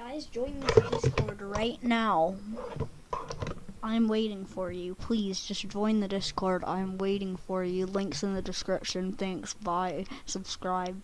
Guys, join the Discord right now. I'm waiting for you. Please just join the Discord. I'm waiting for you. Links in the description. Thanks. Bye. Subscribe.